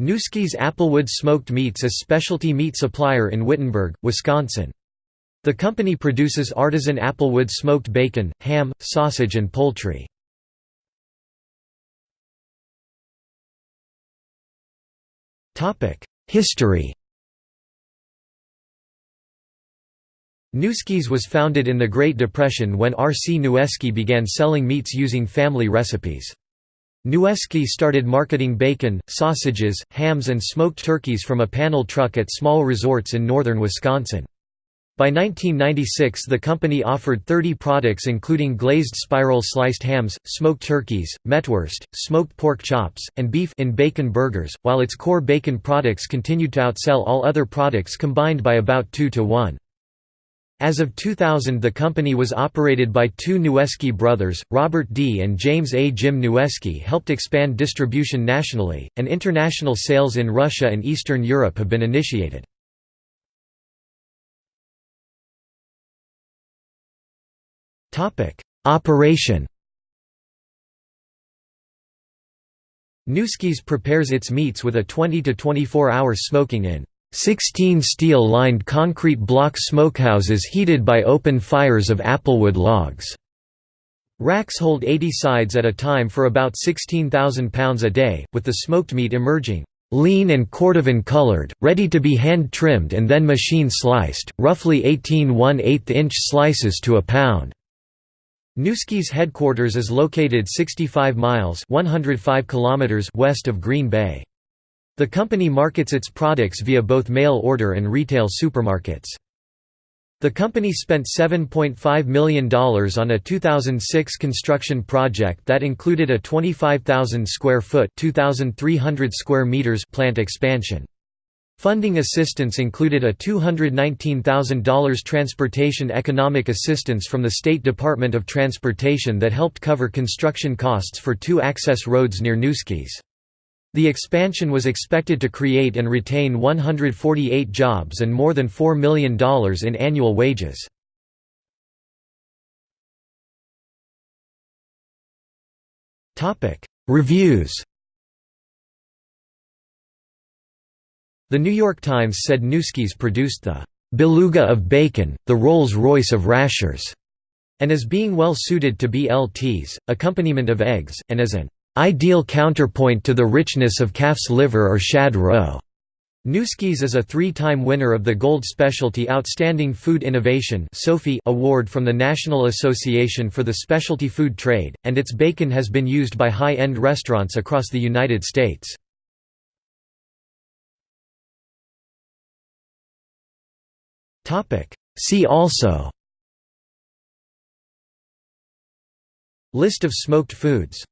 Nueske's Applewood Smoked Meats is a specialty meat supplier in Wittenberg, Wisconsin. The company produces artisan applewood smoked bacon, ham, sausage and poultry. History Nueske's was founded in the Great Depression when R. C. Nueske began selling meats using family recipes. Nueske started marketing bacon, sausages, hams and smoked turkeys from a panel truck at small resorts in northern Wisconsin. By 1996 the company offered 30 products including glazed spiral sliced hams, smoked turkeys, mettwurst, smoked pork chops, and beef in bacon burgers, while its core bacon products continued to outsell all other products combined by about 2 to 1. As of 2000 the company was operated by two Nueske brothers, Robert D. and James A. Jim Nueske helped expand distribution nationally, and international sales in Russia and Eastern Europe have been initiated. Operation Nueske's prepares its meats with a 20 to 24 hours smoking in 16 steel-lined concrete block smokehouses heated by open fires of applewood logs. Racks hold 80 sides at a time for about 16,000 pounds a day, with the smoked meat emerging lean and cordovan colored, ready to be hand-trimmed and then machine-sliced, roughly 18 1/8 inch slices to a pound. Nueske's headquarters is located 65 miles 105 kilometers west of Green Bay. The company markets its products via both mail order and retail supermarkets. The company spent $7.5 million on a 2006 construction project that included a 25,000 square foot (2,300 square meters plant expansion. Funding assistance included a $219,000 transportation economic assistance from the State Department of Transportation that helped cover construction costs for two access roads near Nueske's. The expansion was expected to create and retain 148 jobs and more than $4 million in annual wages. Reviews The New York Times said Nueske's produced the «beluga of bacon, the Rolls-Royce of rashers», and as being well suited to BLTs, accompaniment of eggs, and as an ideal counterpoint to the richness of calf's liver or shad roe. Nueske's is a three-time winner of the Gold Specialty Outstanding Food Innovation Award from the National Association for the Specialty Food Trade, and its bacon has been used by high-end restaurants across the United States. See also List of smoked foods